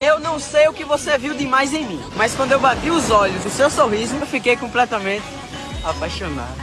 Eu não sei o que você viu demais em mim, mas quando eu bati os olhos no seu sorriso, eu fiquei completamente apaixonado.